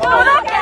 Tudo